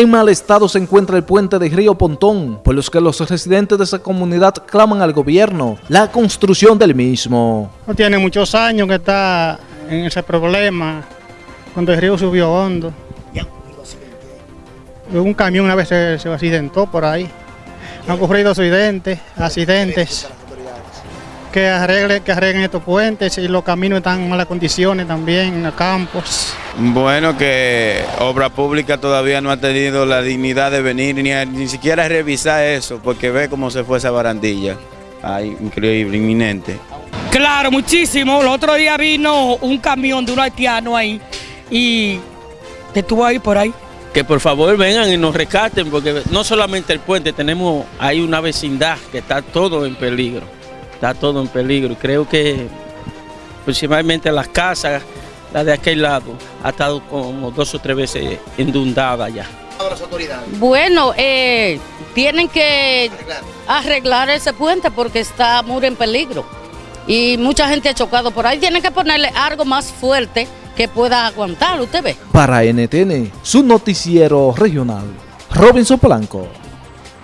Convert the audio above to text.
En mal estado se encuentra el puente de Río Pontón, por los que los residentes de esa comunidad claman al gobierno la construcción del mismo. No tiene muchos años que está en ese problema, cuando el río subió hondo. Un camión una vez se, accidentó por ahí. Han ocurrido accidentes, accidentes. Que arreglen, que arreglen estos puentes y los caminos están en malas condiciones también, en los campos. Bueno, que Obra Pública todavía no ha tenido la dignidad de venir ni, a- ni siquiera a revisar eso, porque ve cómo se fue esa barandilla. Ay, increíble, inminente. Claro, muchísimo. El otro día vino un camión de un haitiano ahí y estuvo ahí por ahí. que por favor vengan y nos rescaten, porque no solamente el puente, tenemos ahí una vecindad que está todo en peligro, está todo en peligro. Creo que principalmente las casas, la de aquel lado, ha estado como dos o tres veces inundada ya. Bueno, eh, tienen que arreglar ese puente porque está muy en peligro. Y mucha gente ha chocado por ahí. Tienen que ponerle algo más fuerte que pueda aguantar, usted ve. Para NTN, su noticiero regional, Robinson Blanco.